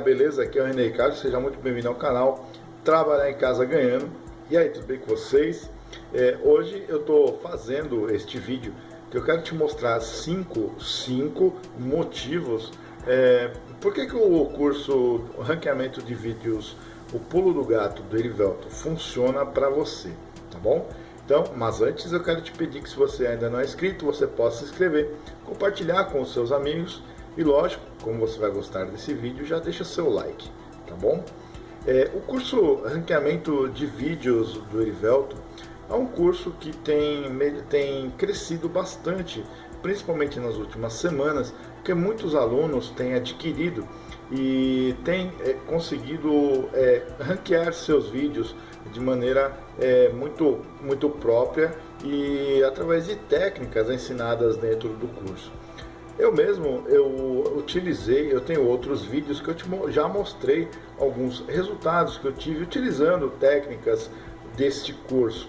beleza? Aqui é o René Ricardo, seja muito bem-vindo ao canal Trabalhar em Casa Ganhando. E aí, tudo bem com vocês? É, hoje eu estou fazendo este vídeo que eu quero te mostrar cinco, cinco motivos é, por que, que o curso Ranqueamento de Vídeos O Pulo do Gato do Erivelto funciona para você, tá bom? Então, mas antes eu quero te pedir que se você ainda não é inscrito, você possa se inscrever, compartilhar com os seus amigos e lógico, como você vai gostar desse vídeo, já deixa seu like, tá bom? É, o curso Ranqueamento de Vídeos do Erivelto é um curso que tem, tem crescido bastante, principalmente nas últimas semanas, porque muitos alunos têm adquirido e têm é, conseguido é, ranquear seus vídeos de maneira é, muito, muito própria e através de técnicas ensinadas dentro do curso. Eu mesmo, eu utilizei, eu tenho outros vídeos que eu te, já mostrei alguns resultados que eu tive utilizando técnicas deste curso.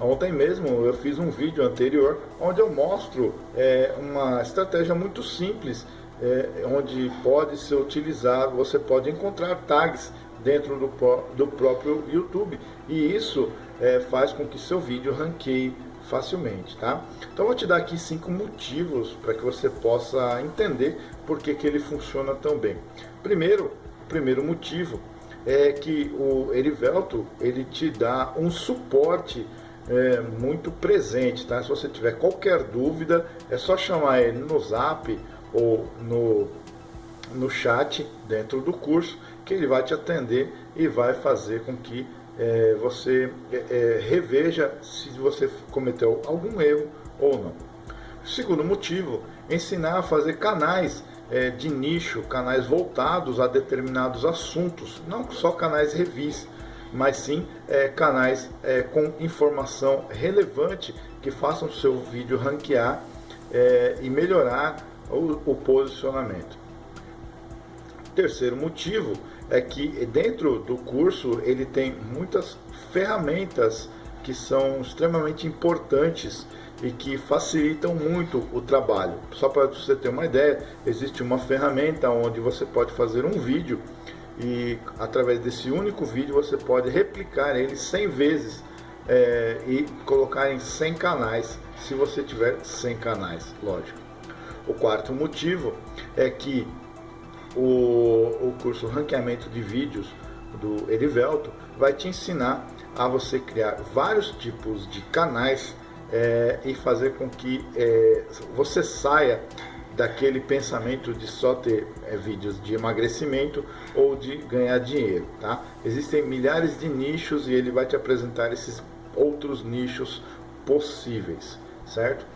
Ontem mesmo eu fiz um vídeo anterior onde eu mostro é, uma estratégia muito simples, é, onde pode ser utilizado, você pode encontrar tags dentro do, do próprio YouTube e isso é, faz com que seu vídeo ranqueie facilmente, tá? Então vou te dar aqui cinco motivos para que você possa entender por que, que ele funciona tão bem. Primeiro, primeiro motivo é que o Erivelto ele te dá um suporte é, muito presente, tá? Se você tiver qualquer dúvida, é só chamar ele no Zap ou no no chat dentro do curso que ele vai te atender e vai fazer com que é, você é, é, reveja se você cometeu algum erro ou não. Segundo motivo, ensinar a fazer canais é, de nicho, canais voltados a determinados assuntos, não só canais revis, mas sim é, canais é, com informação relevante que façam seu vídeo ranquear e melhorar o, o posicionamento. Terceiro motivo é que dentro do curso ele tem muitas ferramentas que são extremamente importantes e que facilitam muito o trabalho. Só para você ter uma ideia, existe uma ferramenta onde você pode fazer um vídeo e através desse único vídeo você pode replicar ele 100 vezes é, e colocar em 100 canais, se você tiver 100 canais, lógico. O quarto motivo é que o, o curso Ranqueamento de Vídeos do Erivelto vai te ensinar a você criar vários tipos de canais é, e fazer com que é, você saia daquele pensamento de só ter é, vídeos de emagrecimento ou de ganhar dinheiro, tá? Existem milhares de nichos e ele vai te apresentar esses outros nichos possíveis, certo?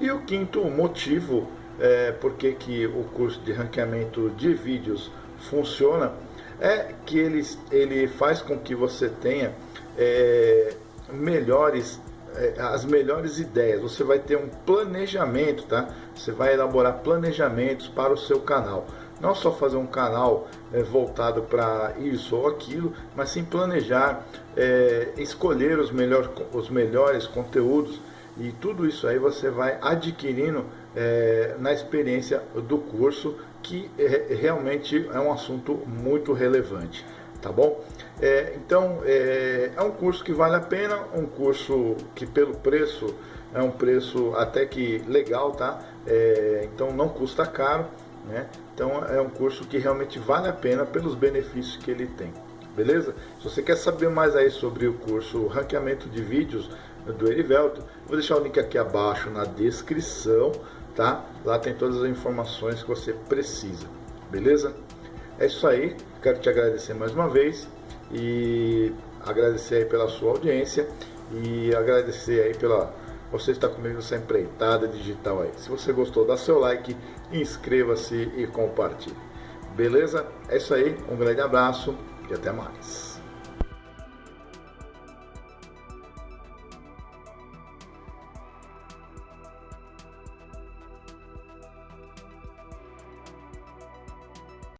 E o quinto motivo é, porque que o curso de ranqueamento de vídeos funciona, é que ele, ele faz com que você tenha é, melhores é, as melhores ideias. Você vai ter um planejamento, tá? Você vai elaborar planejamentos para o seu canal. Não só fazer um canal é, voltado para isso ou aquilo, mas sim planejar, é, escolher os, melhor, os melhores conteúdos e tudo isso aí você vai adquirindo é, na experiência do curso, que é, realmente é um assunto muito relevante, tá bom? É, então, é, um curso que vale a pena, um curso que pelo preço, é um preço até que legal, tá? Então não custa caro, né? Então é um curso que realmente vale a pena pelos benefícios que ele tem beleza? Se você quer saber mais aí sobre o curso Ranqueamento de Vídeos do Erivelto, vou deixar o link aqui abaixo na descrição, tá? Lá tem todas as informações que você precisa, beleza? É isso aí, quero te agradecer mais uma vez e agradecer aí pela sua audiência e agradecer aí pela você está comigo nessa empreitada digital aí. Se você gostou, dá seu like, inscreva-se e compartilhe. Beleza? É isso aí, um grande abraço e até mais.